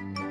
Bye.